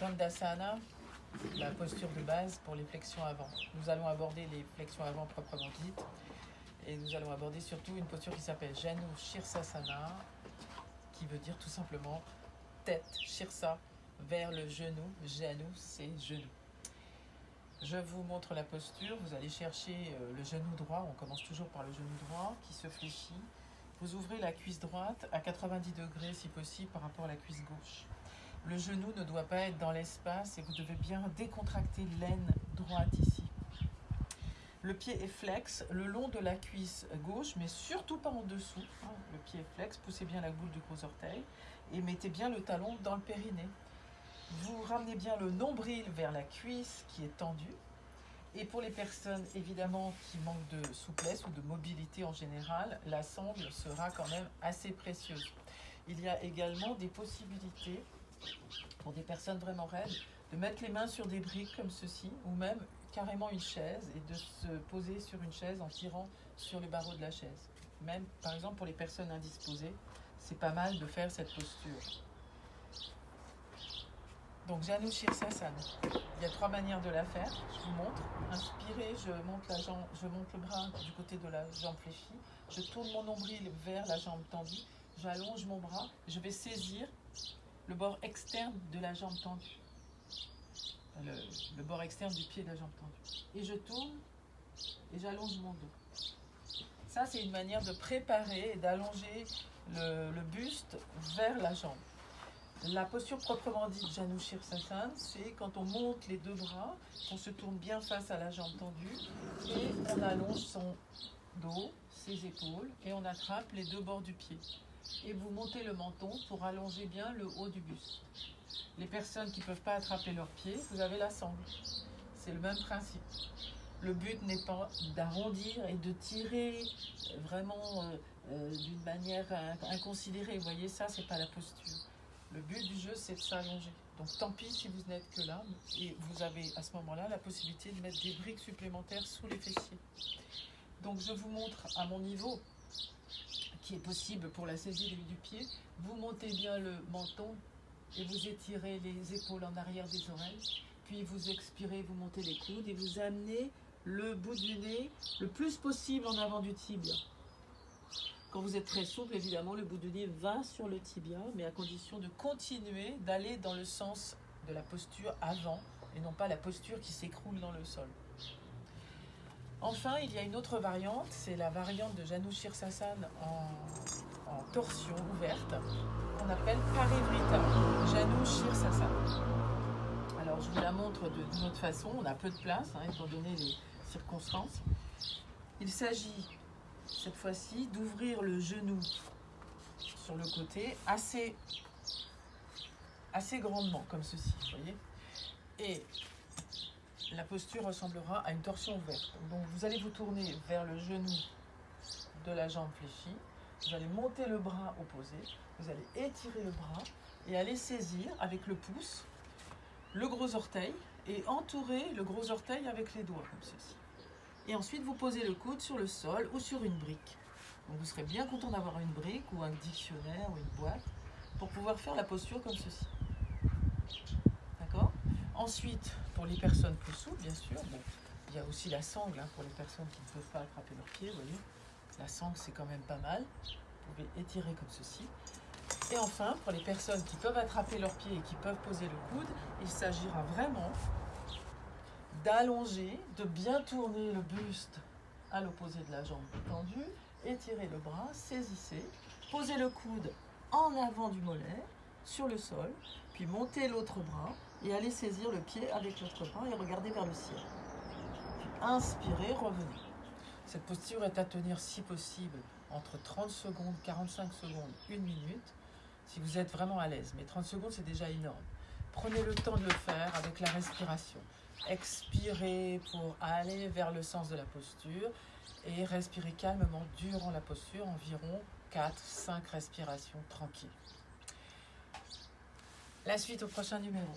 Dandasana, la posture de base pour les flexions avant. Nous allons aborder les flexions avant proprement dites et nous allons aborder surtout une posture qui s'appelle Janu Shirsasana qui veut dire tout simplement tête, Shirsa, vers le genou. Janu, c'est genou. Je vous montre la posture. Vous allez chercher euh, le genou droit. On commence toujours par le genou droit qui se fléchit. Vous ouvrez la cuisse droite à 90 degrés si possible par rapport à la cuisse gauche. Le genou ne doit pas être dans l'espace et vous devez bien décontracter l'aine droite ici. Le pied est flex le long de la cuisse gauche, mais surtout pas en dessous. Le pied est flex, poussez bien la boule du gros orteil et mettez bien le talon dans le périnée. Vous ramenez bien le nombril vers la cuisse qui est tendue. Et pour les personnes évidemment qui manquent de souplesse ou de mobilité en général, la sangle sera quand même assez précieuse. Il y a également des possibilités pour des personnes vraiment raides de mettre les mains sur des briques comme ceci ou même carrément une chaise et de se poser sur une chaise en tirant sur les barreaux de la chaise. Même par exemple pour les personnes indisposées, c'est pas mal de faire cette posture. Donc Janu Shirsasana. Il y a trois manières de la faire. Je vous montre. Inspirez, je monte, la je monte le bras du côté de la jambe fléchie. Je tourne mon nombril vers la jambe tendue. J'allonge mon bras. Je vais saisir le bord externe de la jambe tendue. Le, bord externe du pied de la jambe tendue. Et je tourne et j'allonge mon dos. Ça, c'est une manière de préparer et d'allonger le, buste vers la jambe. La posture proprement dite Janu Shirsasana, c'est quand on monte les deux bras, on se tourne bien face à la jambe tendue et on allonge son dos, ses épaules et on attrape les deux bords du pied. Et vous montez le menton pour allonger bien le haut du buste. Les personnes qui ne peuvent pas attraper leurs pieds, vous avez la sangle. C'est le même principe. Le but n'est pas d'arrondir et de tirer vraiment euh, euh, d'une manière inconsidérée. Vous voyez, ça, c'est pas la posture. Le but du jeu, c'est de s'allonger. Donc tant pis si vous n'êtes que là, et vous avez à ce moment-là la possibilité de mettre des briques supplémentaires sous les fessiers. Donc je vous montre à mon niveau, est possible pour la saisie du pied, vous montez bien le menton et vous étirez les épaules en arrière des oreilles, puis vous expirez, vous montez les coudes et vous amenez le bout du nez le plus possible en avant du tibia. Quand vous êtes très souple, évidemment, le bout du nez va sur le tibia, mais à condition de continuer d'aller dans le sens de la posture avant et non pas la posture qui s'écroule dans le sol. Enfin, il y a une autre variante, c'est la variante de Janu Shirsasana en, en torsion ouverte, qu'on appelle Parivrita, Janu Shirsasana. Alors, je vous la montre d'une autre façon, on a peu de place, hein, étant donné les circonstances. Il s'agit cette fois-ci d'ouvrir le genou sur le côté assez, assez grandement, comme ceci, vous voyez. Et la posture ressemblera à une torsion ouverte. Donc vous allez vous tourner vers le genou de la jambe fléchie, vous allez monter le bras opposé, vous allez étirer le bras et aller saisir avec le pouce le gros orteil et entourer le gros orteil avec les doigts, comme ceci. Et ensuite, vous posez le coude sur le sol ou sur une brique. Donc vous serez bien content d'avoir une brique ou un dictionnaire ou une boîte pour pouvoir faire la posture comme ceci. D'accord? Ensuite, pour les personnes plus souples, bien sûr, il y a aussi la sangle hein, pour les personnes qui ne peuvent pas attraper leurs pieds. La sangle, c'est quand même pas mal. Vous pouvez étirer comme ceci. Et enfin, pour les personnes qui peuvent attraper leurs pieds et qui peuvent poser le coude, il s'agira vraiment d'allonger, de bien tourner le buste à l'opposé de la jambe tendue, étirer le bras, saisissez, posez le coude en avant du mollet sur le sol, puis montez l'autre bras et allez saisir le pied avec l'autre bras et regardez vers le ciel. Inspirez, revenez. Cette posture est à tenir si possible entre 30 secondes, 45 secondes, 1 minute, si vous êtes vraiment à l'aise. Mais 30 secondes, c'est déjà énorme. Prenez le temps de le faire avec la respiration. Expirez pour aller vers le sens de la posture et respirez calmement durant la posture, environ 4-5 respirations tranquilles. La suite au prochain numéro.